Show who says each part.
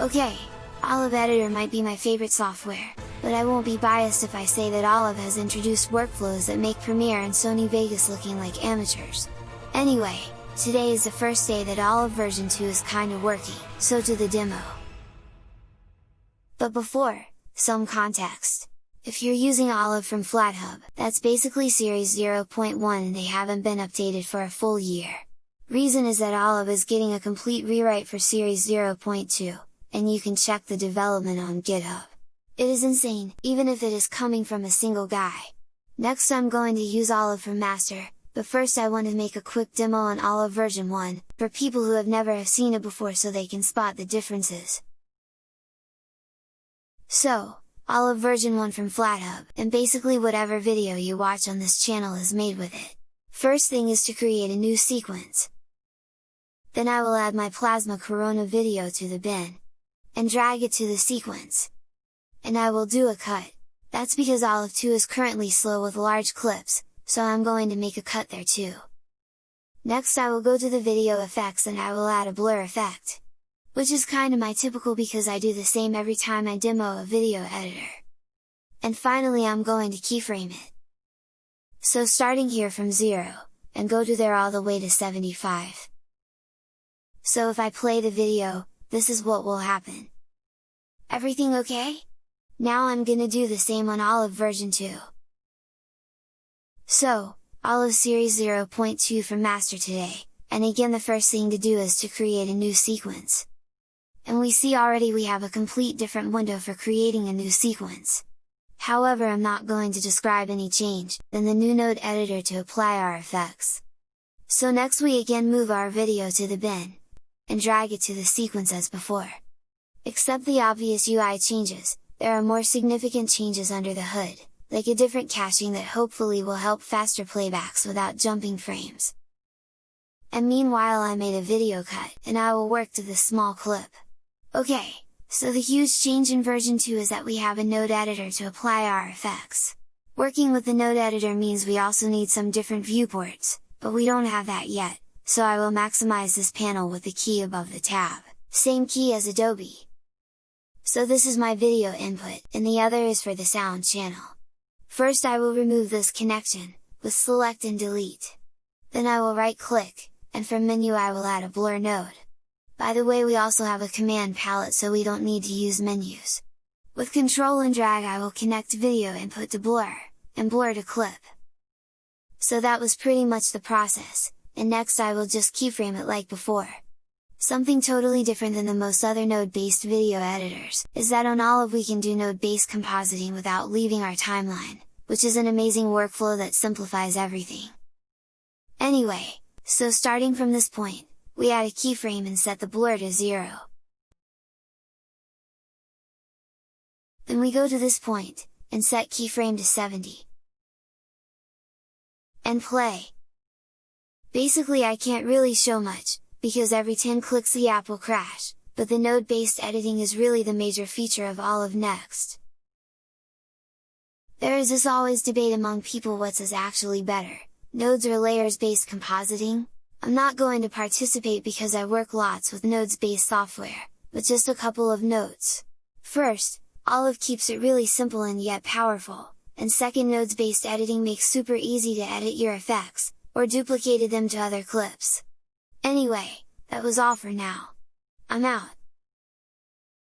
Speaker 1: Okay, Olive Editor might be my favorite software, but I won't be biased if I say that Olive has introduced workflows that make Premiere and Sony Vegas looking like amateurs. Anyway, today is the first day that Olive version 2 is kinda working, so to the demo. But before, some context. If you're using Olive from FlatHub, that's basically Series 0.1 and they haven't been updated for a full year. Reason is that Olive is getting a complete rewrite for Series 0.2, and you can check the development on GitHub. It is insane, even if it is coming from a single guy. Next I'm going to use Olive for Master, but first I want to make a quick demo on Olive version 1, for people who have never have seen it before so they can spot the differences. So, Olive version 1 from FlatHub, and basically whatever video you watch on this channel is made with it. First thing is to create a new sequence. Then I will add my Plasma Corona video to the bin, and drag it to the sequence. And I will do a cut, that's because Olive 2 is currently slow with large clips, so I'm going to make a cut there too. Next I will go to the video effects and I will add a blur effect. Which is kinda my typical because I do the same every time I demo a video editor. And finally I'm going to keyframe it. So starting here from 0, and go to there all the way to 75. So if I play the video, this is what will happen. Everything okay? Now I'm gonna do the same on Olive version 2. So, Olive Series 0.2 from Master today, and again the first thing to do is to create a new sequence. And we see already we have a complete different window for creating a new sequence. However I'm not going to describe any change, than the new node editor to apply our effects. So next we again move our video to the bin, and drag it to the sequence as before. Except the obvious UI changes, there are more significant changes under the hood, like a different caching that hopefully will help faster playbacks without jumping frames. And meanwhile I made a video cut, and I will work to this small clip. Okay, so the huge change in version 2 is that we have a node editor to apply our effects. Working with the node editor means we also need some different viewports, but we don't have that yet, so I will maximize this panel with the key above the tab, same key as Adobe. So this is my video input, and the other is for the sound channel. First I will remove this connection, with select and delete. Then I will right click, and from menu I will add a blur node. By the way we also have a command palette so we don't need to use menus. With control and drag I will connect video input to blur, and blur to clip. So that was pretty much the process, and next I will just keyframe it like before. Something totally different than the most other node-based video editors, is that on Olive we can do node-based compositing without leaving our timeline, which is an amazing workflow that simplifies everything. Anyway, so starting from this point, we add a keyframe and set the blur to 0. Then we go to this point, and set keyframe to 70. And play! Basically I can't really show much, because every 10 clicks the app will crash, but the node-based editing is really the major feature of Olive Next. There is this always debate among people what's is actually better, nodes or layers based compositing? I'm not going to participate because I work lots with nodes based software, but just a couple of notes. First, Olive keeps it really simple and yet powerful, and second nodes based editing makes super easy to edit your effects, or duplicated them to other clips. Anyway, that was all for now. I'm out!